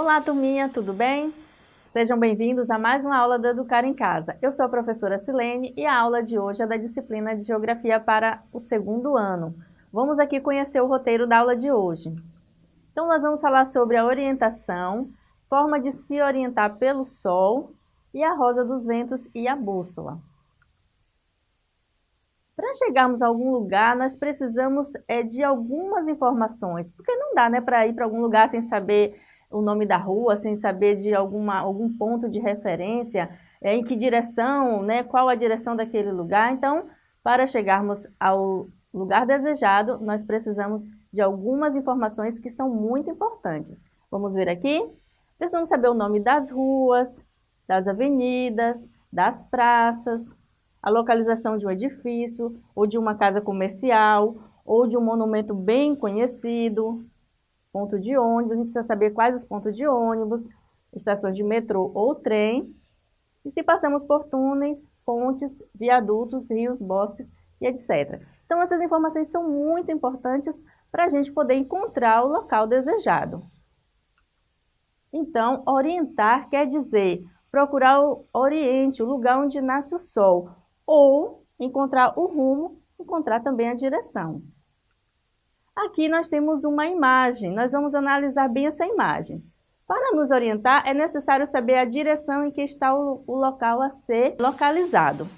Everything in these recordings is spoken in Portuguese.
Olá, turminha, tudo bem? Sejam bem-vindos a mais uma aula do Educar em Casa. Eu sou a professora Silene e a aula de hoje é da disciplina de Geografia para o segundo ano. Vamos aqui conhecer o roteiro da aula de hoje. Então, nós vamos falar sobre a orientação, forma de se orientar pelo Sol e a rosa dos ventos e a bússola. Para chegarmos a algum lugar, nós precisamos é, de algumas informações, porque não dá né, para ir para algum lugar sem saber o nome da rua, sem saber de alguma, algum ponto de referência, é, em que direção, né, qual a direção daquele lugar. Então, para chegarmos ao lugar desejado, nós precisamos de algumas informações que são muito importantes. Vamos ver aqui? Precisamos saber o nome das ruas, das avenidas, das praças, a localização de um edifício, ou de uma casa comercial, ou de um monumento bem conhecido, ponto de ônibus, a gente precisa saber quais os pontos de ônibus, estações de metrô ou trem, e se passamos por túneis, pontes, viadutos, rios, bosques e etc. Então, essas informações são muito importantes para a gente poder encontrar o local desejado. Então, orientar quer dizer procurar o oriente, o lugar onde nasce o sol, ou encontrar o rumo, encontrar também a direção. Aqui nós temos uma imagem, nós vamos analisar bem essa imagem. Para nos orientar, é necessário saber a direção em que está o, o local a ser localizado.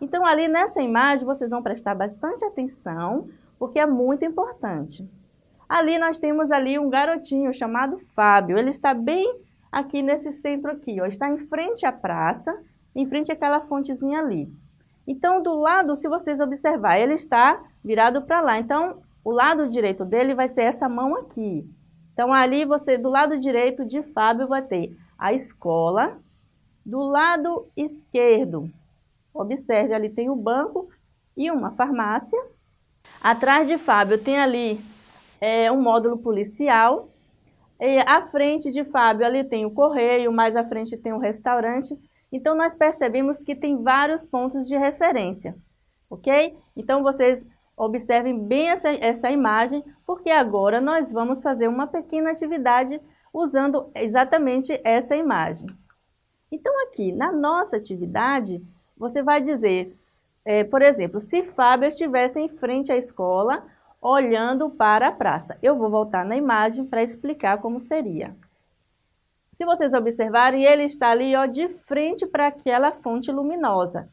Então, ali nessa imagem, vocês vão prestar bastante atenção, porque é muito importante. Ali nós temos ali um garotinho chamado Fábio. Ele está bem aqui nesse centro aqui, ó. Está em frente à praça, em frente àquela fontezinha ali. Então, do lado, se vocês observar, ele está virado para lá. Então, o lado direito dele vai ser essa mão aqui. Então, ali você, do lado direito de Fábio, vai ter a escola. Do lado esquerdo, observe, ali tem o banco e uma farmácia. Atrás de Fábio tem ali é, um módulo policial. E à frente de Fábio ali tem o correio, mais à frente tem o restaurante. Então, nós percebemos que tem vários pontos de referência, ok? Então, vocês Observem bem essa, essa imagem, porque agora nós vamos fazer uma pequena atividade usando exatamente essa imagem. Então, aqui, na nossa atividade, você vai dizer, é, por exemplo, se Fábio estivesse em frente à escola, olhando para a praça. Eu vou voltar na imagem para explicar como seria. Se vocês observarem, ele está ali ó, de frente para aquela fonte luminosa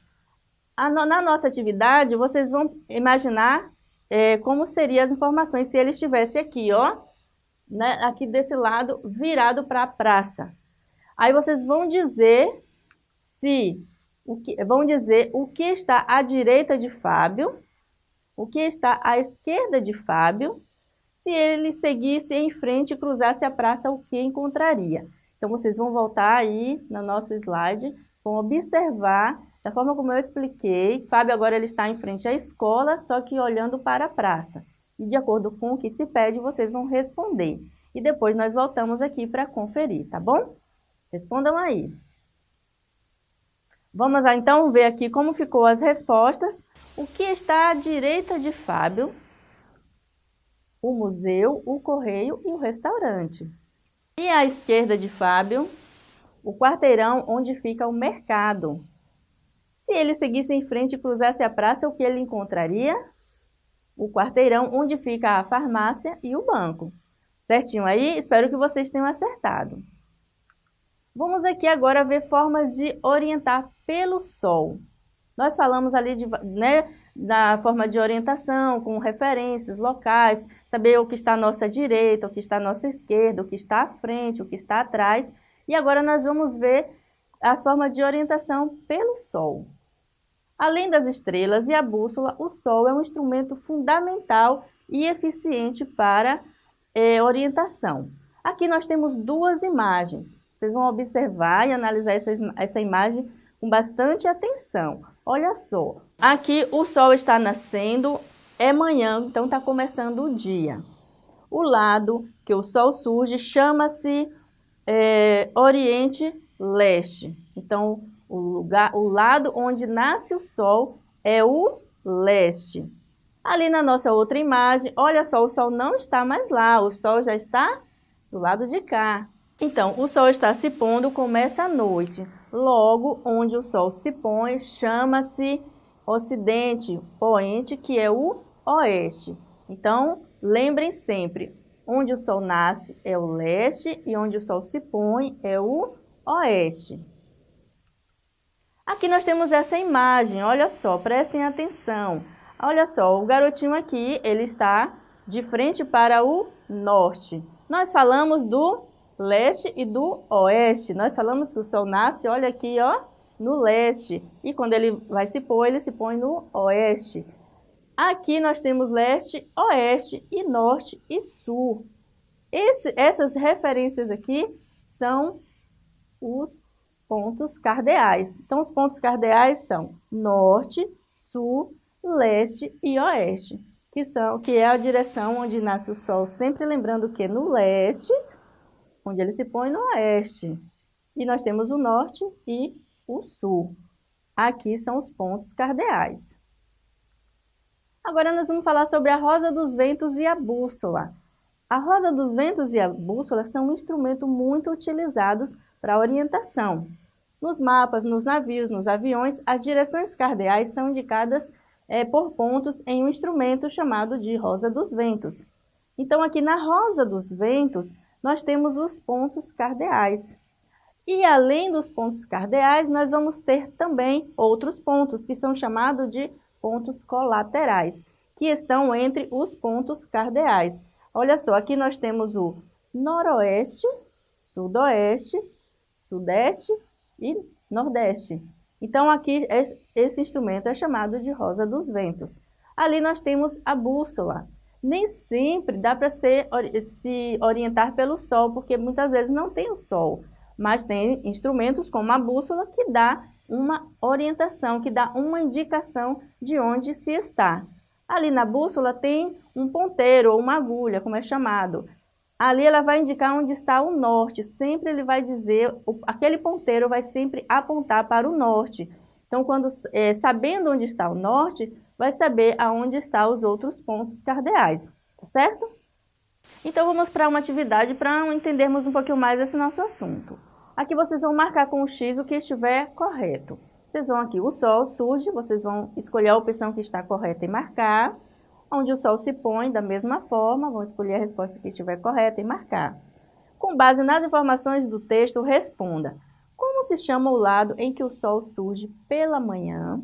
na nossa atividade, vocês vão imaginar é, como seriam as informações se ele estivesse aqui, ó, né, aqui desse lado, virado para a praça. Aí vocês vão dizer se o que, vão dizer o que está à direita de Fábio, o que está à esquerda de Fábio, se ele seguisse em frente e cruzasse a praça, o que encontraria. Então, vocês vão voltar aí no nosso slide, vão observar da forma como eu expliquei, Fábio agora ele está em frente à escola, só que olhando para a praça. E de acordo com o que se pede, vocês vão responder. E depois nós voltamos aqui para conferir, tá bom? Respondam aí. Vamos então ver aqui como ficou as respostas. O que está à direita de Fábio? O museu, o correio e o restaurante. E à esquerda de Fábio? O quarteirão onde fica o mercado. Se ele seguisse em frente e cruzasse a praça, o que ele encontraria? O quarteirão onde fica a farmácia e o banco. Certinho aí? Espero que vocês tenham acertado. Vamos aqui agora ver formas de orientar pelo sol. Nós falamos ali de, né, da forma de orientação, com referências locais, saber o que está à nossa direita, o que está à nossa esquerda, o que está à frente, o que está atrás. E agora nós vamos ver as formas de orientação pelo sol. Além das estrelas e a bússola, o Sol é um instrumento fundamental e eficiente para é, orientação. Aqui nós temos duas imagens. Vocês vão observar e analisar essa, essa imagem com bastante atenção. Olha só, aqui o Sol está nascendo, é manhã, então está começando o dia. O lado que o Sol surge chama-se é, Oriente Leste. Então, o, lugar, o lado onde nasce o Sol é o leste. Ali na nossa outra imagem, olha só, o Sol não está mais lá, o Sol já está do lado de cá. Então, o sol está se pondo, começa a noite. Logo, onde o sol se põe, chama-se ocidente, poente, que é o oeste. Então, lembrem sempre, onde o sol nasce é o leste e onde o sol se põe é o oeste. Aqui nós temos essa imagem, olha só, prestem atenção. Olha só, o garotinho aqui, ele está de frente para o norte. Nós falamos do leste e do oeste. Nós falamos que o sol nasce, olha aqui, ó, no leste. E quando ele vai se pôr, ele se põe no oeste. Aqui nós temos leste, oeste e norte e sul. Esse, essas referências aqui são os pontos cardeais. Então, os pontos cardeais são norte, sul, leste e oeste, que, são, que é a direção onde nasce o sol, sempre lembrando que no leste onde ele se põe no oeste. E nós temos o norte e o sul. Aqui são os pontos cardeais. Agora nós vamos falar sobre a rosa dos ventos e a bússola. A rosa dos ventos e a bússola são um instrumento muito utilizados para orientação. Nos mapas, nos navios, nos aviões, as direções cardeais são indicadas é, por pontos em um instrumento chamado de rosa dos ventos. Então, aqui na rosa dos ventos, nós temos os pontos cardeais. E além dos pontos cardeais, nós vamos ter também outros pontos, que são chamados de pontos colaterais, que estão entre os pontos cardeais. Olha só, aqui nós temos o noroeste, sudoeste, sudeste e nordeste. Então, aqui, esse instrumento é chamado de rosa dos ventos. Ali nós temos a bússola, nem sempre dá para se orientar pelo sol, porque muitas vezes não tem o sol, mas tem instrumentos como a bússola que dá uma orientação, que dá uma indicação de onde se está. Ali na bússola tem um ponteiro ou uma agulha, como é chamado. Ali ela vai indicar onde está o norte, sempre ele vai dizer, aquele ponteiro vai sempre apontar para o norte. Então, quando, é, sabendo onde está o norte, vai saber aonde estão os outros pontos cardeais, tá certo? Então vamos para uma atividade para entendermos um pouquinho mais esse nosso assunto. Aqui vocês vão marcar com o X o que estiver correto. Vocês vão aqui, o Sol surge, vocês vão escolher a opção que está correta e marcar. Onde o Sol se põe, da mesma forma, vão escolher a resposta que estiver correta e marcar. Com base nas informações do texto, responda. Como se chama o lado em que o Sol surge pela manhã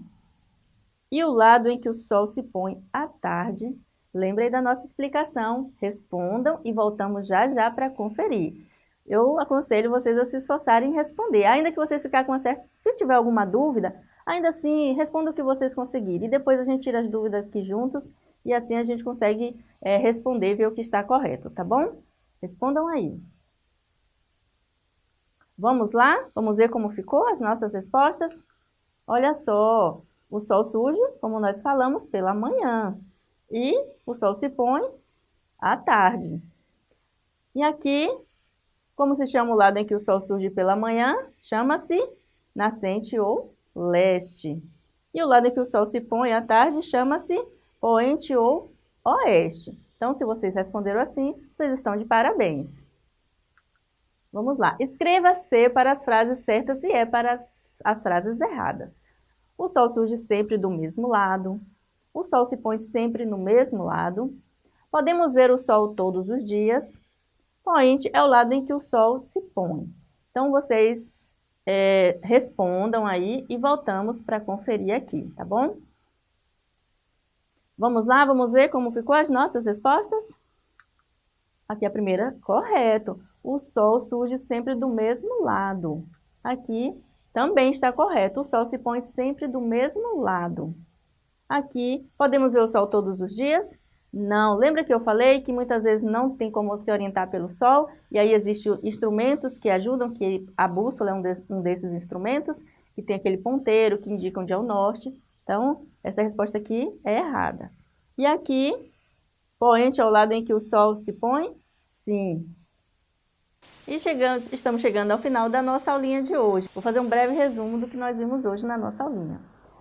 e o lado em que o sol se põe à tarde. Lembrem da nossa explicação, respondam e voltamos já já para conferir. Eu aconselho vocês a se esforçarem em responder, ainda que vocês ficarem com uma certa... Se tiver alguma dúvida, ainda assim, responda o que vocês conseguirem. E depois a gente tira as dúvidas aqui juntos e assim a gente consegue é, responder e ver o que está correto, tá bom? Respondam aí. Vamos lá? Vamos ver como ficou as nossas respostas? Olha só, o sol surge, como nós falamos, pela manhã. E o sol se põe à tarde. E aqui, como se chama o lado em que o sol surge pela manhã? Chama-se nascente ou leste. E o lado em que o sol se põe à tarde chama-se poente ou oeste. Então, se vocês responderam assim, vocês estão de parabéns. Vamos lá. Escreva C para as frases certas e E para as frases erradas. O Sol surge sempre do mesmo lado. O Sol se põe sempre no mesmo lado. Podemos ver o Sol todos os dias. Poente é o lado em que o Sol se põe. Então, vocês é, respondam aí e voltamos para conferir aqui, tá bom? Vamos lá, vamos ver como ficou as nossas respostas? Aqui a primeira, correto. O Sol surge sempre do mesmo lado. Aqui, também está correto, o Sol se põe sempre do mesmo lado. Aqui, podemos ver o Sol todos os dias? Não. Lembra que eu falei que muitas vezes não tem como se orientar pelo Sol? E aí existem instrumentos que ajudam, que a bússola é um, de, um desses instrumentos, que tem aquele ponteiro que indica onde é o norte. Então, essa resposta aqui é errada. E aqui, poente ao lado em que o Sol se põe? Sim. E chegamos, estamos chegando ao final da nossa aulinha de hoje. Vou fazer um breve resumo do que nós vimos hoje na nossa aulinha.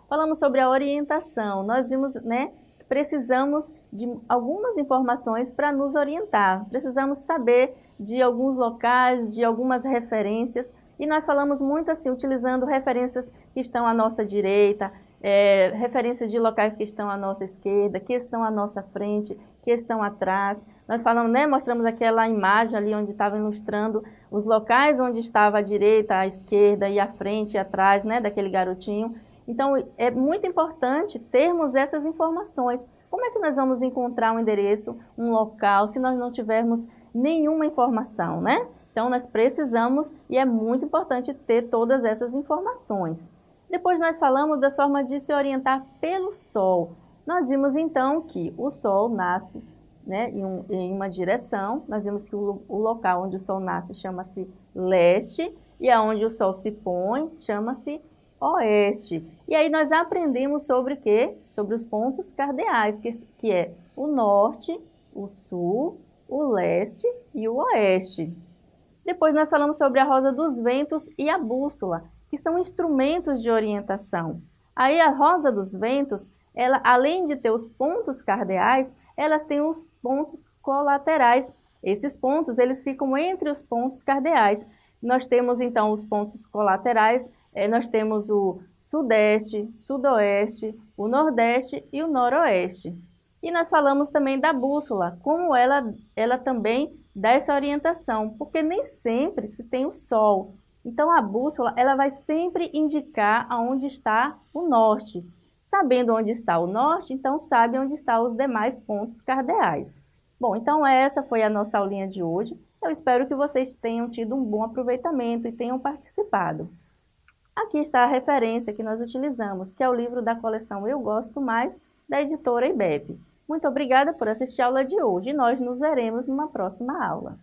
Falamos sobre a orientação. Nós vimos né, precisamos de algumas informações para nos orientar. Precisamos saber de alguns locais, de algumas referências, e nós falamos muito assim, utilizando referências que estão à nossa direita, é, referências de locais que estão à nossa esquerda, que estão à nossa frente, que estão atrás. Nós falamos, né, mostramos aquela imagem ali onde estava ilustrando os locais onde estava a direita, a esquerda e a frente e atrás, né, daquele garotinho. Então, é muito importante termos essas informações. Como é que nós vamos encontrar um endereço, um local, se nós não tivermos nenhuma informação, né? Então, nós precisamos e é muito importante ter todas essas informações. Depois nós falamos da forma de se orientar pelo Sol. Nós vimos então que o Sol nasce né, em, um, em uma direção, nós vimos que o, o local onde o Sol nasce chama-se leste, e aonde o Sol se põe chama-se oeste. E aí nós aprendemos sobre o quê? Sobre os pontos cardeais, que, que é o norte, o sul, o leste e o oeste. Depois nós falamos sobre a rosa dos ventos e a bússola, que são instrumentos de orientação. Aí a rosa dos ventos, ela além de ter os pontos cardeais, elas têm os pontos colaterais. Esses pontos, eles ficam entre os pontos cardeais. Nós temos então os pontos colaterais, é, nós temos o sudeste, sudoeste, o nordeste e o noroeste. E nós falamos também da bússola, como ela, ela também dá essa orientação, porque nem sempre se tem o sol. Então a bússola ela vai sempre indicar aonde está o norte. Sabendo onde está o norte, então sabe onde estão os demais pontos cardeais. Bom, então essa foi a nossa aulinha de hoje. Eu espero que vocês tenham tido um bom aproveitamento e tenham participado. Aqui está a referência que nós utilizamos, que é o livro da coleção Eu Gosto Mais, da editora IBEP. Muito obrigada por assistir a aula de hoje e nós nos veremos numa próxima aula.